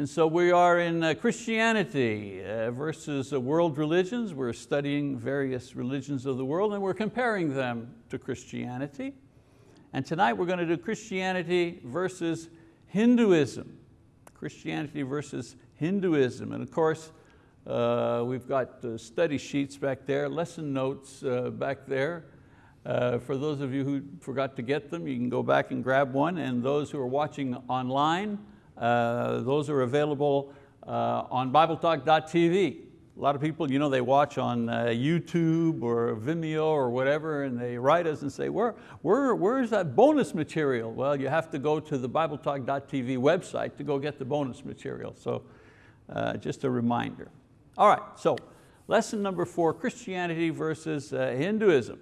And so we are in uh, Christianity uh, versus uh, world religions. We're studying various religions of the world and we're comparing them to Christianity. And tonight we're going to do Christianity versus Hinduism. Christianity versus Hinduism. And of course, uh, we've got uh, study sheets back there, lesson notes uh, back there. For those of you who forgot to get them, you can go back and grab one. And those who are watching online, those are available uh, on BibleTalk.tv. A lot of people, you know, they watch on uh, YouTube or Vimeo or whatever and they write us and say, where, where, where's that bonus material? Well, you have to go to the BibleTalk.tv website to go get the bonus material. So uh, just a reminder. All right, so lesson number four, Christianity versus uh, Hinduism.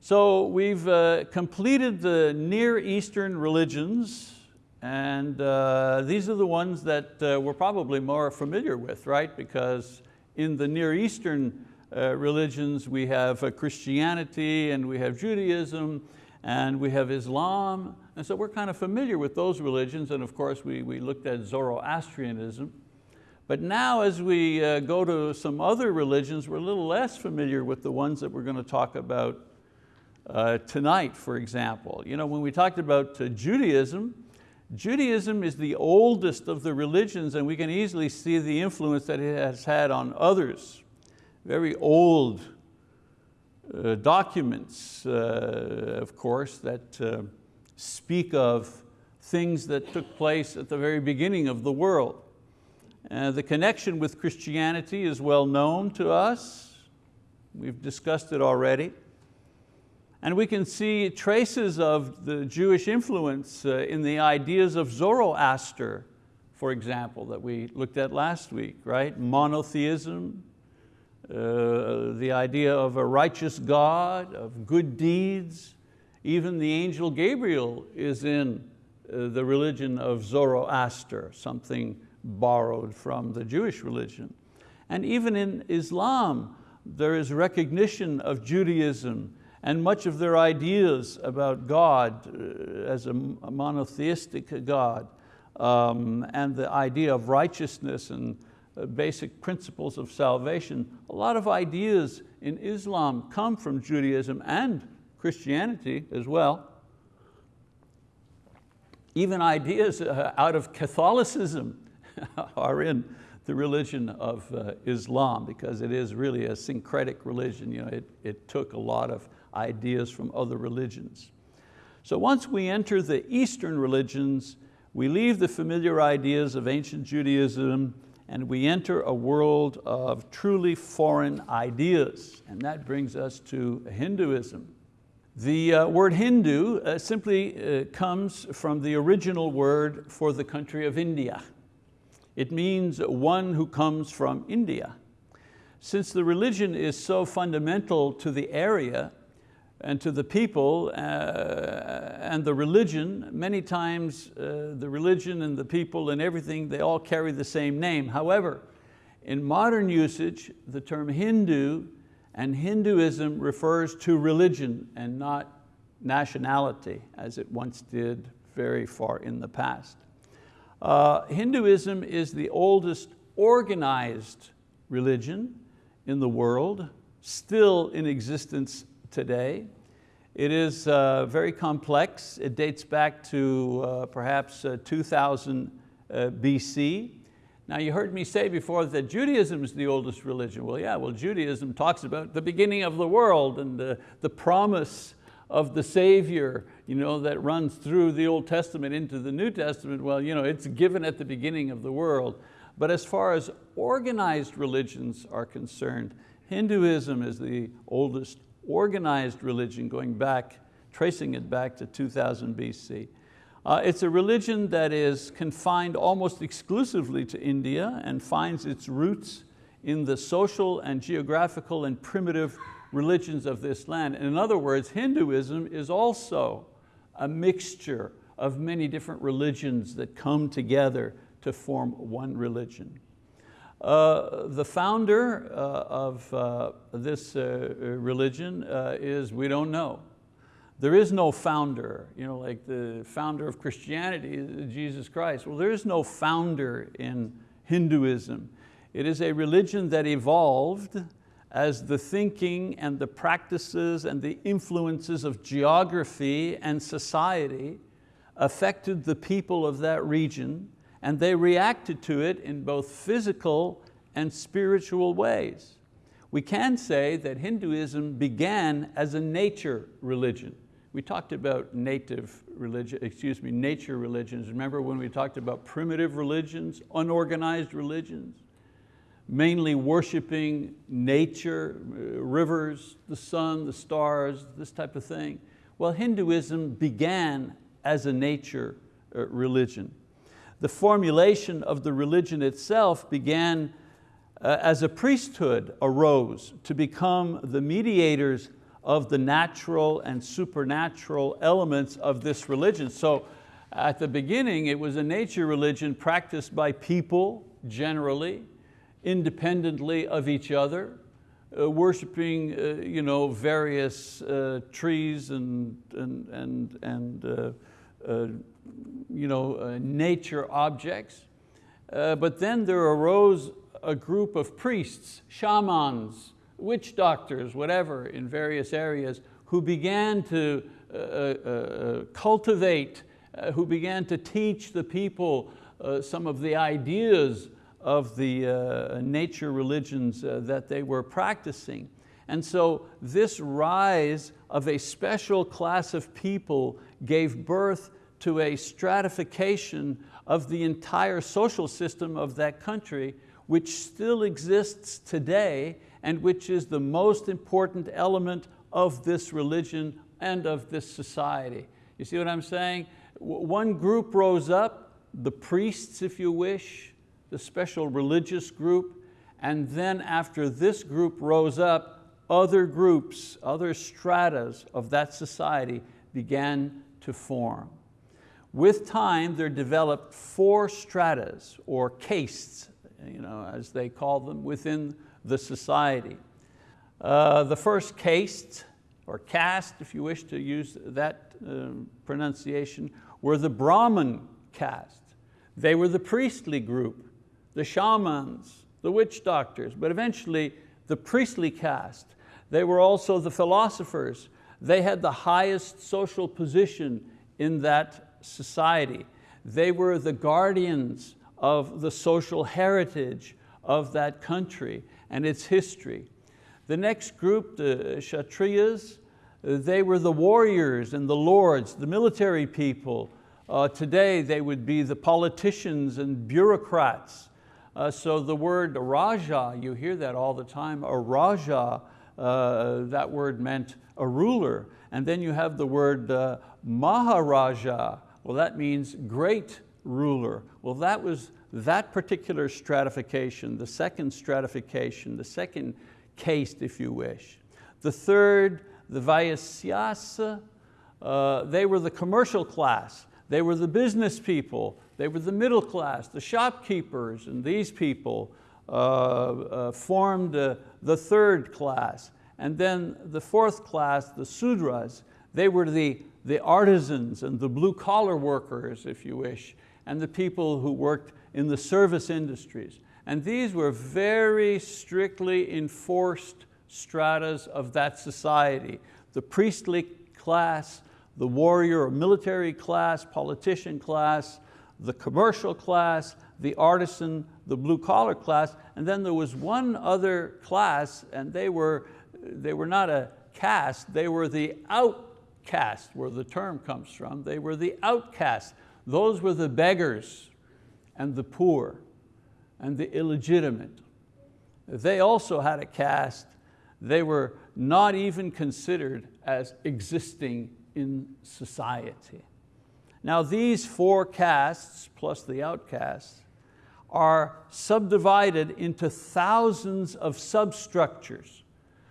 So we've uh, completed the Near Eastern religions and uh, these are the ones that uh, we're probably more familiar with, right? Because in the Near Eastern uh, religions we have uh, Christianity and we have Judaism and we have Islam. And so we're kind of familiar with those religions and of course we, we looked at Zoroastrianism. But now as we uh, go to some other religions, we're a little less familiar with the ones that we're going to talk about uh, tonight, for example. You know, when we talked about Judaism, Judaism is the oldest of the religions and we can easily see the influence that it has had on others. Very old uh, documents, uh, of course, that uh, speak of things that took place at the very beginning of the world. Uh, the connection with Christianity is well known to us. We've discussed it already. And we can see traces of the Jewish influence uh, in the ideas of Zoroaster, for example, that we looked at last week, right? Monotheism, uh, the idea of a righteous God, of good deeds. Even the angel Gabriel is in uh, the religion of Zoroaster, something borrowed from the Jewish religion. And even in Islam, there is recognition of Judaism and much of their ideas about God uh, as a monotheistic God um, and the idea of righteousness and uh, basic principles of salvation, a lot of ideas in Islam come from Judaism and Christianity as well. Even ideas uh, out of Catholicism are in the religion of Islam because it is really a syncretic religion. You know, it, it took a lot of ideas from other religions. So once we enter the Eastern religions, we leave the familiar ideas of ancient Judaism and we enter a world of truly foreign ideas. And that brings us to Hinduism. The uh, word Hindu uh, simply uh, comes from the original word for the country of India. It means one who comes from India. Since the religion is so fundamental to the area, and to the people uh, and the religion, many times uh, the religion and the people and everything, they all carry the same name. However, in modern usage, the term Hindu and Hinduism refers to religion and not nationality, as it once did very far in the past. Uh, Hinduism is the oldest organized religion in the world, still in existence today. It is uh, very complex. It dates back to uh, perhaps uh, 2000 uh, BC. Now you heard me say before that Judaism is the oldest religion. Well, yeah, well Judaism talks about the beginning of the world and the, the promise of the Savior you know, that runs through the Old Testament into the New Testament. Well, you know, it's given at the beginning of the world. But as far as organized religions are concerned, Hinduism is the oldest organized religion going back, tracing it back to 2000 BC. Uh, it's a religion that is confined almost exclusively to India and finds its roots in the social and geographical and primitive religions of this land. In other words, Hinduism is also a mixture of many different religions that come together to form one religion. Uh, the founder uh, of uh, this uh, religion uh, is, we don't know. there is no founder, you know, like the founder of Christianity, Jesus Christ. Well, there is no founder in Hinduism. It is a religion that evolved as the thinking and the practices and the influences of geography and society affected the people of that region and they reacted to it in both physical and spiritual ways. We can say that Hinduism began as a nature religion. We talked about native religion, excuse me, nature religions. Remember when we talked about primitive religions, unorganized religions? Mainly worshiping nature, uh, rivers, the sun, the stars, this type of thing. Well, Hinduism began as a nature uh, religion. The formulation of the religion itself began uh, as a priesthood arose to become the mediators of the natural and supernatural elements of this religion. So at the beginning, it was a nature religion practiced by people generally, independently of each other, uh, worshiping uh, you know, various uh, trees and, and, and, and uh, you know, uh, nature objects. but then there arose a group of priests, shamans, witch doctors, whatever, in various areas, who began to uh, uh, uh cultivate, uh, who began to teach the people uh, some of the ideas of the uh, nature religions that they were practicing. And so this rise of a special class of people gave birth to a stratification of the entire social system of that country, which still exists today and which is the most important element of this religion and of this society. You see what I'm saying? One group rose up, the priests if you wish, the special religious group, and then after this group rose up, other groups, other stratas of that society began to form. With time, there developed four stratas, or castes, you know, as they call them, within the society. Uh, the first caste, or caste if you wish to use that uh, pronunciation, were the Brahmin caste. They were the priestly group, the shamans, the witch doctors, but eventually the priestly caste. They were also the philosophers. They had the highest social position in that society. They were the guardians of the social heritage of that country and its history. The next group, the Kshatriyas, they were the warriors and the lords, the military people. Uh, today they would be the politicians and bureaucrats. Uh, so the word Raja, you hear that all the time, a Raja, uh, that word meant a ruler. And then you have the word uh, Maharaja, well that means great ruler. Well that was that particular stratification, the second stratification, the second caste, if you wish. The third, the Vaisyas, uh, they were the commercial class, they were the business people, they were the middle class, the shopkeepers, and these people uh, uh, formed uh, the third class. And then the fourth class, the Sudras, they were the, the artisans and the blue collar workers, if you wish, and the people who worked in the service industries. And these were very strictly enforced stratas of that society. The priestly class, the warrior or military class, politician class, the commercial class, the artisan, the blue collar class, and then there was one other class and they were, they were not a caste, they were the outcast, where the term comes from. They were the outcast. Those were the beggars, and the poor and the illegitimate. They also had a caste. They were not even considered as existing in society. Now these four castes, plus the outcasts, are subdivided into thousands of substructures.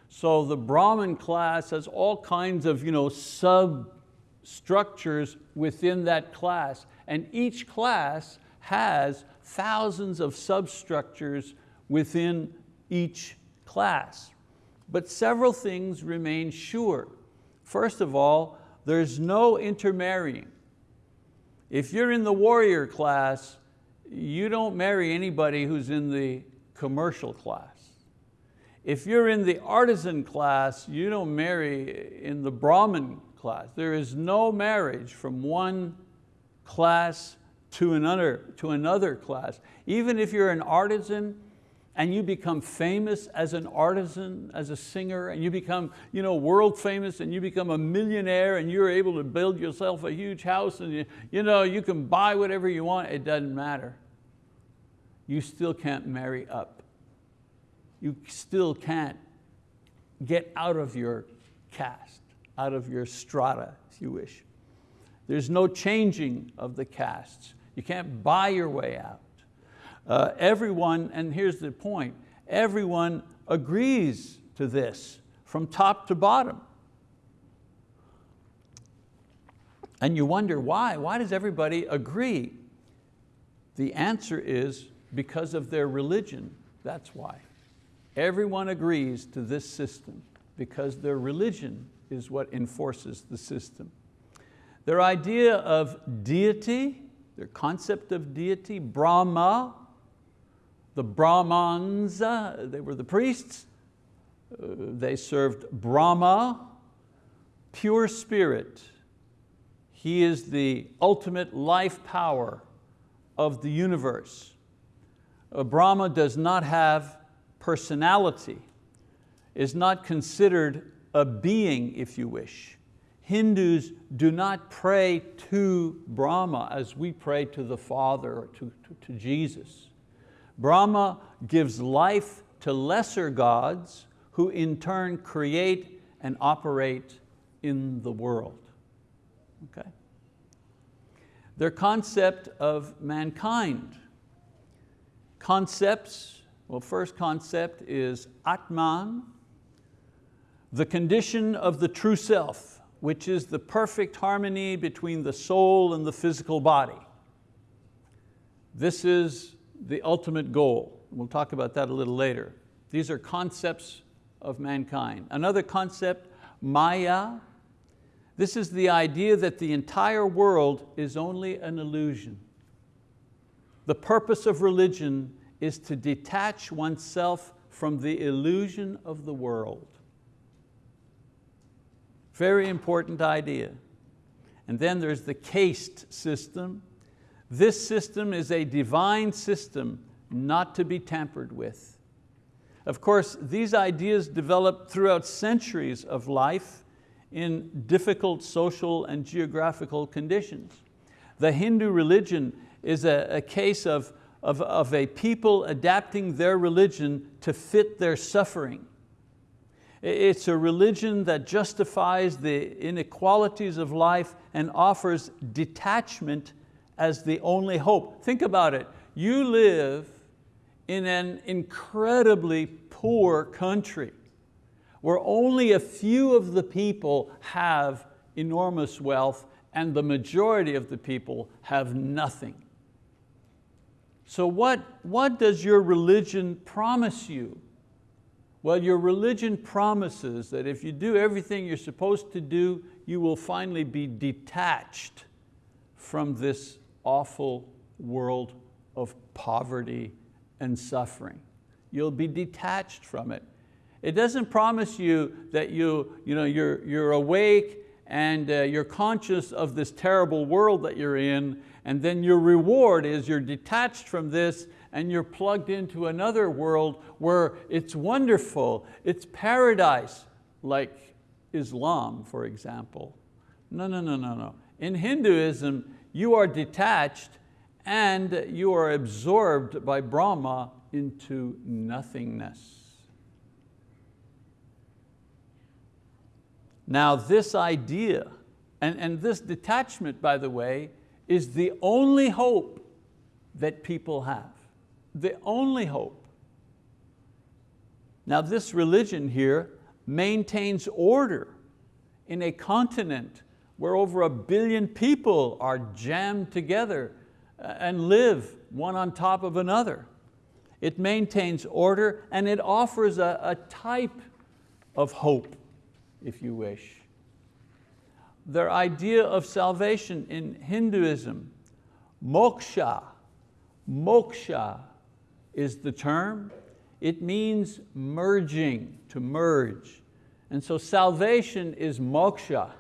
So the Brahmin class has all kinds of you know, substructures within that class, and each class has thousands of substructures within each class. But several things remain sure. First of all, There's no intermarrying. If you're in the warrior class, you don't marry anybody who's in the commercial class. If you're in the artisan class, you don't marry in the Brahmin class. There is no marriage from one class to another, to another class. Even if you're an artisan and you become famous as an artisan, as a singer, and you become you know, world famous and you become a millionaire and you're able to build yourself a huge house and you, you, know, you can buy whatever you want, it doesn't matter. You still can't marry up. You still can't get out of your caste, out of your strata, if you wish. There's no changing of the castes. You can't buy your way out. Uh, everyone, and here's the point, everyone agrees to this from top to bottom. And you wonder why, why does everybody agree? The answer is because of their religion, that's why. Everyone agrees to this system because their religion is what enforces the system. Their idea of deity, their concept of deity, Brahma, the Brahmans, uh, they were the priests, uh, they served Brahma, pure spirit. He is the ultimate life power of the universe. Uh, Brahma does not have personality, is not considered a being, if you wish. Hindus do not pray to Brahma as we pray to the Father or to, to, to Jesus. Brahma gives life to lesser gods who in turn create and operate in the world. Okay? Their concept of mankind. Concepts, well first concept is Atman, the condition of the true self, which is the perfect harmony between the soul and the physical body. This is the ultimate goal. We'll talk about that a little later. These are concepts of mankind. Another concept, Maya. This is the idea that the entire world is only an illusion. The purpose of religion is to detach oneself from the illusion of the world. Very important idea. And then there's the caste system, this system is a divine system not to be tampered with. Of course, these ideas developed throughout centuries of life in difficult social and geographical conditions. The Hindu religion is a, a case of, of, of a people adapting their religion to fit their suffering. It's a religion that justifies the inequalities of life and offers detachment as the only hope. Think about it. You live in an incredibly poor country where only a few of the people have enormous wealth and the majority of the people have nothing. So what, what does your religion promise you? Well, your religion promises that if you do everything you're supposed to do, you will finally be detached from this awful world of poverty and suffering. You'll be detached from it. It doesn't promise you that you, you know, you're, you're awake and uh, you're conscious of this terrible world that you're in and then your reward is you're detached from this and you're plugged into another world where it's wonderful, it's paradise, like Islam, for example. No, no, no, no, no. In Hinduism, you are detached and you are absorbed by Brahma into nothingness. Now this idea, and, and this detachment, by the way, is the only hope that people have. The only hope. Now this religion here maintains order in a continent where over a billion people are jammed together uh, and live one on top of another. It maintains order and it offers a, a type of hope, if you wish. their idea of salvation in Hinduism. Moksha, moksha is the term. It means merging, to merge. And so salvation is moksha.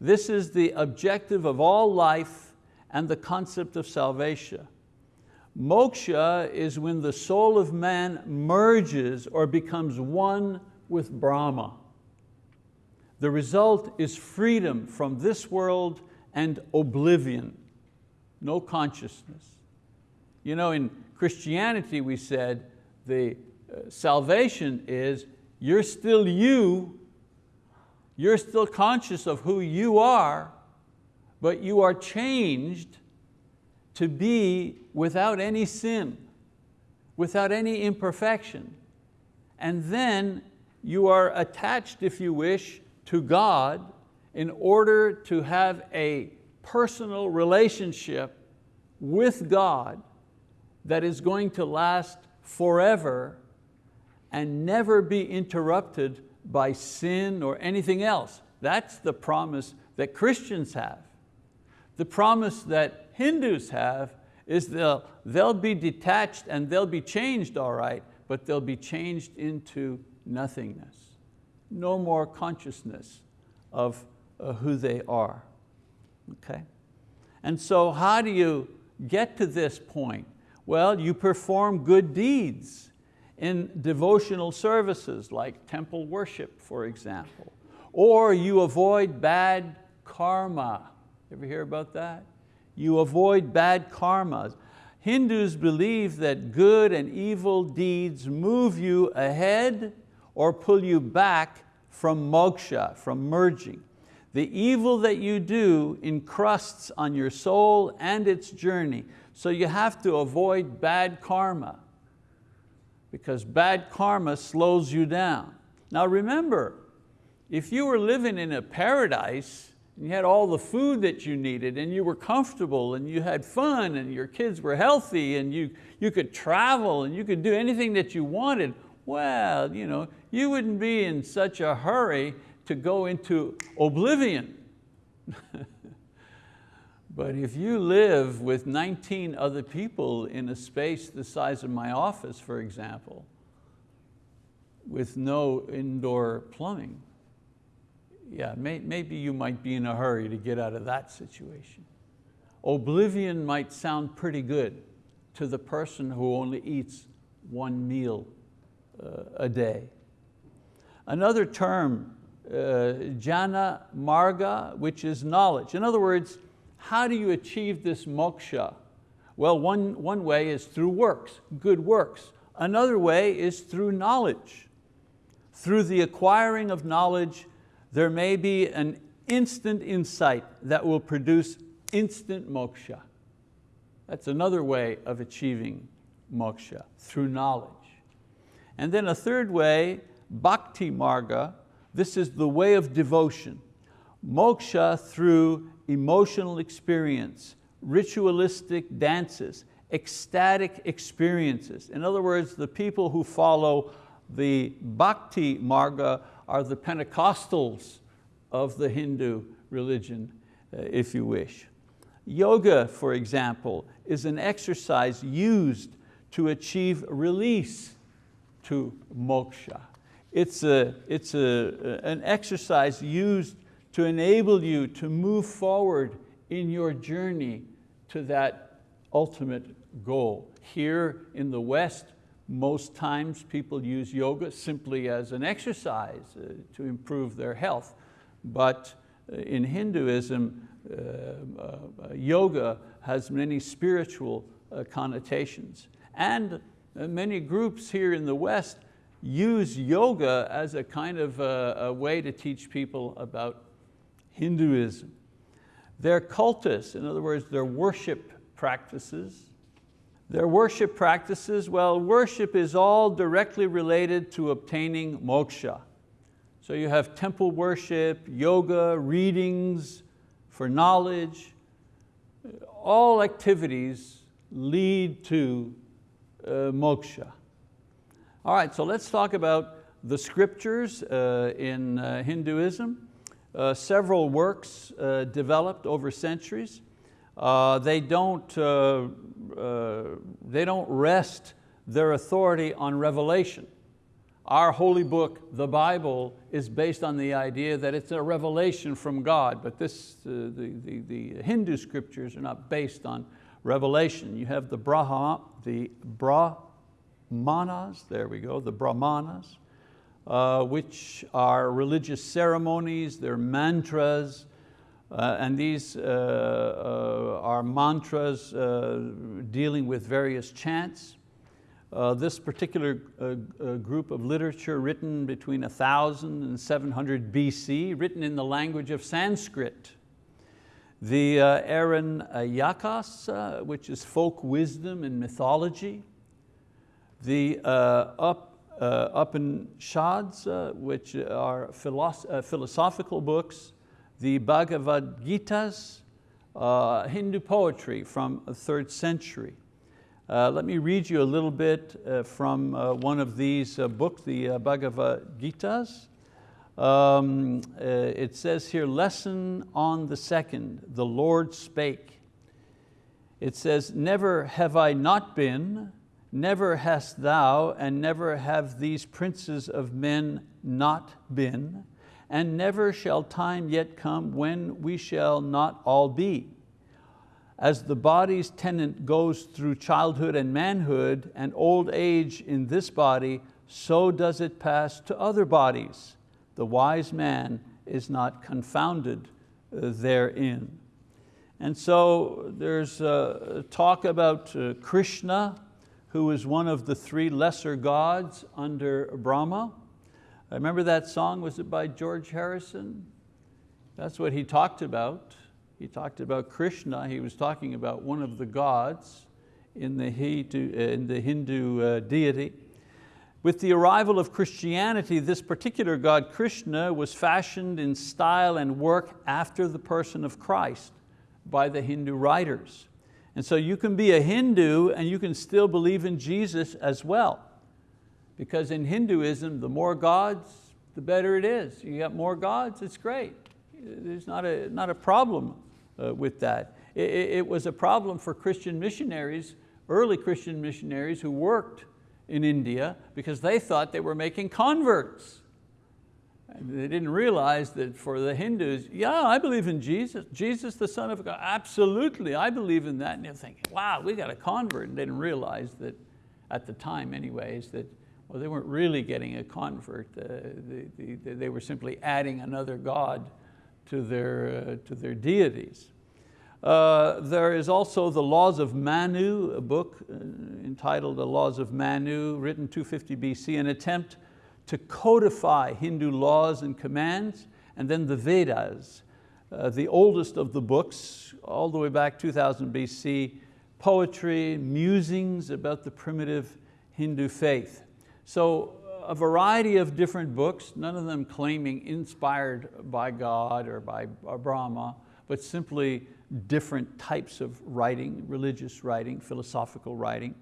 This is the objective of all life and the concept of salvation. Moksha is when the soul of man merges or becomes one with Brahma. The result is freedom from this world and oblivion, no consciousness. You know, in Christianity we said the uh, salvation is you're still you, you're still conscious of who you are, but you are changed to be without any sin, without any imperfection. And then you are attached, if you wish, to God in order to have a personal relationship with God that is going to last forever and never be interrupted by sin or anything else. That's the promise that Christians have. The promise that Hindus have is they'll, they'll be detached and they'll be changed all right, but they'll be changed into nothingness no more consciousness of uh, who they are. Okay? And so how do you get to this point? Well, you perform good deeds in devotional services like temple worship, for example. Or you avoid bad karma. Ever hear about that? You avoid bad karma. Hindus believe that good and evil deeds move you ahead or pull you back from moksha, from merging. The evil that you do encrusts on your soul and its journey. So you have to avoid bad karma because bad karma slows you down. Now remember, if you were living in a paradise and you had all the food that you needed and you were comfortable and you had fun and your kids were healthy and you, you could travel and you could do anything that you wanted, well, you, know, you wouldn't be in such a hurry to go into oblivion. but if you live with 19 other people in a space the size of my office, for example, with no indoor plumbing, yeah, may, maybe you might be in a hurry to get out of that situation. Oblivion might sound pretty good to the person who only eats one meal a day. Another term, uh, jnana marga, which is knowledge. In other words, how do you achieve this moksha? Well, one, one way is through works, good works. Another way is through knowledge. Through the acquiring of knowledge, there may be an instant insight that will produce instant moksha. That's another way of achieving moksha, through knowledge. And then a third way, bhakti marga, this is the way of devotion. Moksha through emotional experience, ritualistic dances, ecstatic experiences. In other words, the people who follow the bhakti marga are the Pentecostals of the Hindu religion, uh, if you wish. Yoga, for example, is an exercise used to achieve release to moksha. It's, a, it's a, an exercise used to enable you to move forward in your journey to that ultimate goal. Here in the West, most times people use yoga simply as an exercise uh, to improve their health. But uh, in Hinduism, uh, uh, yoga has many spiritual uh, connotations. And many groups here in the West use yoga as a kind of a, a way to teach people about Hinduism. Their cultus, in other words, their worship practices. Their worship practices, well, worship is all directly related to obtaining moksha. So you have temple worship, yoga, readings for knowledge. All activities lead to uh, moksha. All right, so let's talk about the scriptures uh, in uh, Hinduism. uh, several works uh, developed over centuries. Uh, they, don't, uh, uh, they don't rest their authority on revelation. Our holy book, the Bible, is based on the idea that it's a revelation from God, but this, uh, the, the, the Hindu scriptures are not based on revelation. You have the, Brahma, the Brahmanas, there we go, the Brahmanas, uh, which are religious ceremonies, they're mantras, uh, and these uh, uh are mantras uh, dealing with various chants. Uh, this particular group of literature written between 1000 and 700 BC, written in the language of Sanskrit. The uh, Aranyakas, which is folk wisdom and mythology. The up uh, Upanishads, uh, which are philosoph uh, philosophical books, the Bhagavad Gita's, uh, Hindu poetry from the third century. Uh, let me read you a little bit uh, from one of these books, the Bhagavad Gita's. Um, it says here, lesson on the second, the Lord spake. It says, never have I not been Never hast thou, and never have these princes of men not been, and never shall time yet come when we shall not all be. As the body's tenant goes through childhood and manhood and old age in this body, so does it pass to other bodies. The wise man is not confounded uh, therein. And so there's a talk about uh, Krishna, who is one of the three lesser gods under Brahma. I remember that song, was it by George Harrison? That's what he talked about. He talked about Krishna, he was talking about one of the gods in the Hindu, uh, in the Hindu uh, deity. With the arrival of Christianity, this particular god, Krishna, was fashioned in style and work after the person of Christ by the Hindu writers. And so you can be a Hindu and you can still believe in Jesus as well. Because in Hinduism, the more gods, the better it is. You got more gods, it's great. There's not a, not a problem uh, with that. It, it was a problem for Christian missionaries, early Christian missionaries who worked in India because they thought they were making converts. They didn't realize that for the Hindus, yeah, I believe in Jesus. Jesus, the Son of God, absolutely, I believe in that. And they're thinking, wow, we got a convert. And they didn't realize that, at the time anyways, that well, they weren't really getting a convert. Uh, they, they, they, were simply adding another God to their, uh, to their deities. Uh, there is also the Laws of Manu, a book uh, entitled The Laws of Manu, written 250 BC, an attempt to codify Hindu laws and commands, and then the Vedas, uh, the oldest of the books, all the way back 2000 BC, poetry, musings about the primitive Hindu faith. So a variety of different books, none of them claiming inspired by God or by Brahma, but simply different types of writing, religious writing, philosophical writing.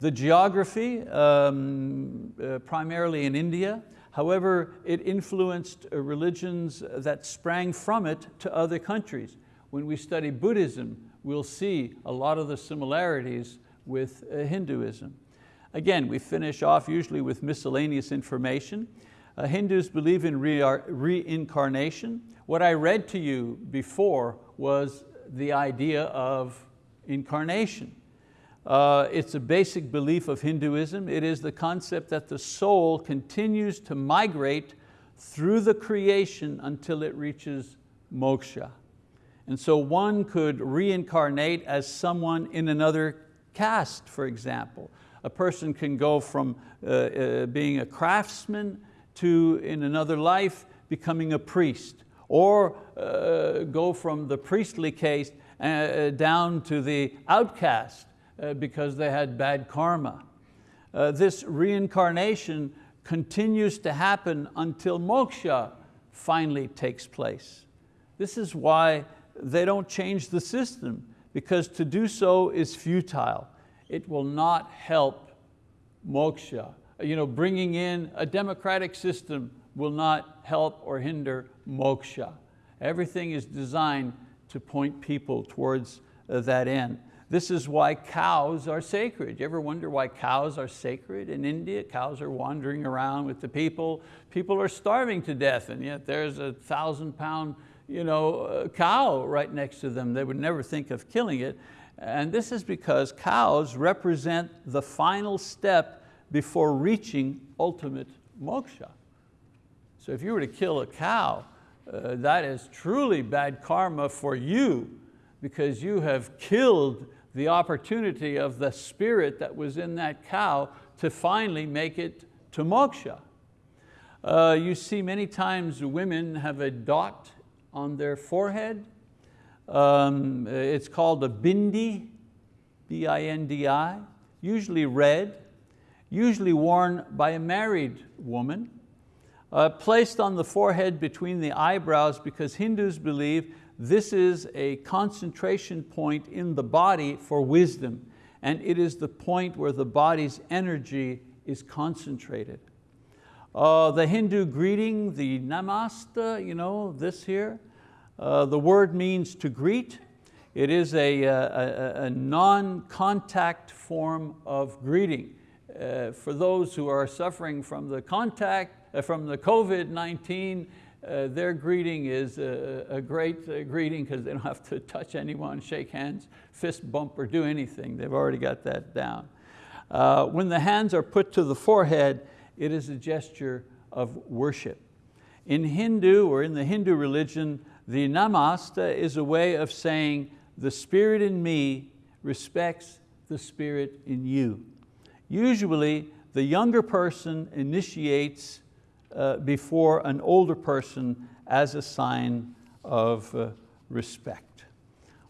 The geography, um, uh, primarily in India, however, it influenced uh, religions that sprang from it to other countries. When we study Buddhism, we'll see a lot of the similarities with uh, Hinduism. Again, we finish off usually with miscellaneous information. Uh, Hindus believe in re reincarnation. What I read to you before was the idea of incarnation. Uh, it's a basic belief of Hinduism. It is the concept that the soul continues to migrate through the creation until it reaches moksha. And so one could reincarnate as someone in another caste, for example. A person can go from uh, uh, being a craftsman to, in another life, becoming a priest. Or uh, go from the priestly caste uh, down to the outcast uh, because they had bad karma. Uh, this reincarnation continues to happen until moksha finally takes place. This is why they don't change the system because to do so is futile. It will not help moksha. You know, bringing in a democratic system will not help or hinder moksha. Everything is designed to point people towards uh, that end. This is why cows are sacred. You ever wonder why cows are sacred in India? Cows are wandering around with the people. People are starving to death and yet there's a thousand pound you know, uh, cow right next to them. They would never think of killing it. And this is because cows represent the final step before reaching ultimate moksha. So if you were to kill a cow, uh, that is truly bad karma for you because you have killed the opportunity of the spirit that was in that cow to finally make it to moksha. Uh, you see many times women have a dot on their forehead. Um, it's called a bindi, B-I-N-D-I, usually red, usually worn by a married woman, uh, placed on the forehead between the eyebrows because Hindus believe this is a concentration point in the body for wisdom and it is the point where the body's energy is concentrated. Uh, the Hindu greeting, the namaste, you know, this here, uh, the word means to greet. It is a, a, a non-contact form of greeting. Uh, for those who are suffering from the contact, uh, from the COVID-19, uh, their greeting is a, a great uh, greeting because they don't have to touch anyone, shake hands, fist bump, or do anything. They've already got that down. Uh, when the hands are put to the forehead, it is a gesture of worship. In Hindu or in the Hindu religion, the namaste is a way of saying the spirit in me respects the spirit in you. Usually the younger person initiates uh, before an older person as a sign of uh, respect.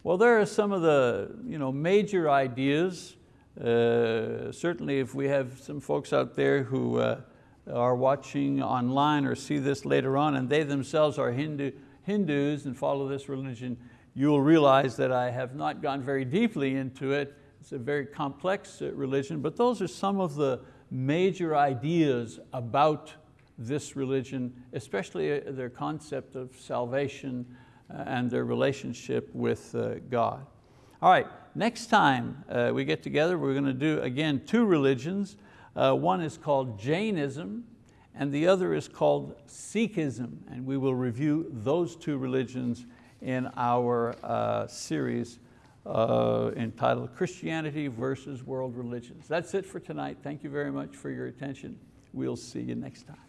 Well, there are some of the you know, major ideas. Uh, certainly if we have some folks out there who uh, are watching online or see this later on and they themselves are Hindu, Hindus and follow this religion, you will realize that I have not gone very deeply into it. It's a very complex uh, religion, but those are some of the major ideas about this religion, especially uh, their concept of salvation uh, and their relationship with God. All right, next time we get together, we're going to do, again, two religions. one is called Jainism, and the other is called Sikhism, and we will review those two religions in our uh, series uh, entitled Christianity versus World Religions. That's it for tonight. Thank you very much for your attention. We'll see you next time.